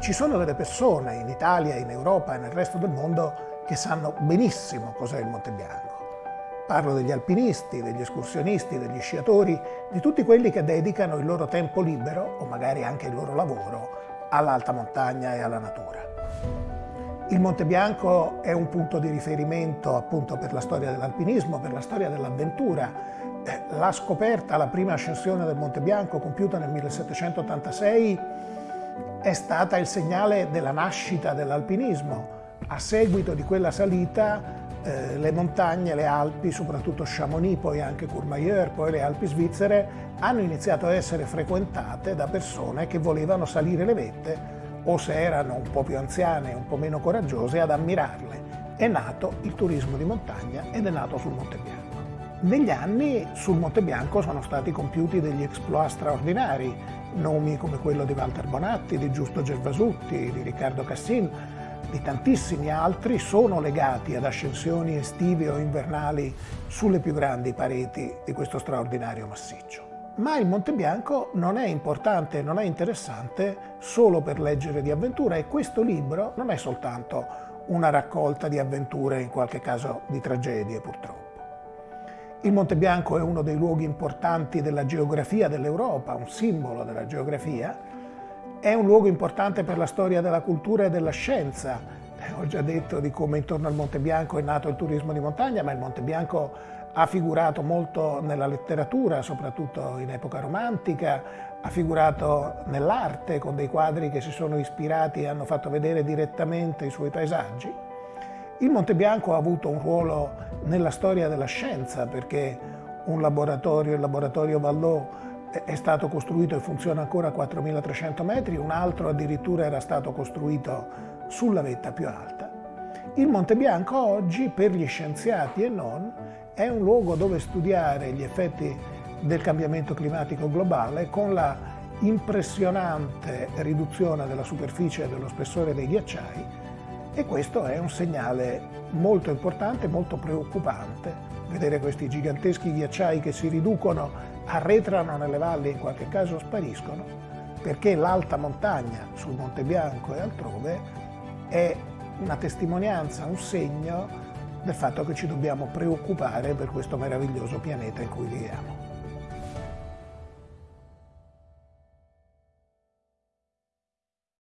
Ci sono delle persone in Italia, in Europa e nel resto del mondo che sanno benissimo cos'è il Monte Bianco. Parlo degli alpinisti, degli escursionisti, degli sciatori, di tutti quelli che dedicano il loro tempo libero, o magari anche il loro lavoro, all'alta montagna e alla natura. Il Monte Bianco è un punto di riferimento appunto per la storia dell'alpinismo, per la storia dell'avventura. Eh, la scoperta, la prima ascensione del Monte Bianco compiuta nel 1786 è stata il segnale della nascita dell'alpinismo. A seguito di quella salita eh, le montagne, le Alpi, soprattutto Chamonix, poi anche Courmayeur, poi le Alpi svizzere, hanno iniziato a essere frequentate da persone che volevano salire le vette o se erano un po' più anziane un po' meno coraggiose, ad ammirarle. È nato il turismo di montagna ed è nato sul Monte Bianco. Negli anni sul Monte Bianco sono stati compiuti degli exploit straordinari, nomi come quello di Walter Bonatti, di Giusto Gervasutti, di Riccardo Cassin, di tantissimi altri sono legati ad ascensioni estive o invernali sulle più grandi pareti di questo straordinario massiccio. Ma il Monte Bianco non è importante, non è interessante solo per leggere di avventura e questo libro non è soltanto una raccolta di avventure, in qualche caso di tragedie purtroppo. Il Monte Bianco è uno dei luoghi importanti della geografia dell'Europa, un simbolo della geografia, è un luogo importante per la storia della cultura e della scienza. Ho già detto di come intorno al Monte Bianco è nato il turismo di montagna, ma il Monte Bianco ha figurato molto nella letteratura, soprattutto in epoca romantica, ha figurato nell'arte con dei quadri che si sono ispirati e hanno fatto vedere direttamente i suoi paesaggi. Il Monte Bianco ha avuto un ruolo nella storia della scienza perché un laboratorio, il laboratorio Vallot, è stato costruito e funziona ancora a 4.300 metri, un altro addirittura era stato costruito sulla vetta più alta. Il Monte Bianco oggi, per gli scienziati e non, è un luogo dove studiare gli effetti del cambiamento climatico globale con la impressionante riduzione della superficie e dello spessore dei ghiacciai e questo è un segnale molto importante, molto preoccupante. Vedere questi giganteschi ghiacciai che si riducono, arretrano nelle valli e in qualche caso spariscono, perché l'alta montagna sul Monte Bianco e altrove è una testimonianza, un segno del fatto che ci dobbiamo preoccupare per questo meraviglioso pianeta in cui viviamo.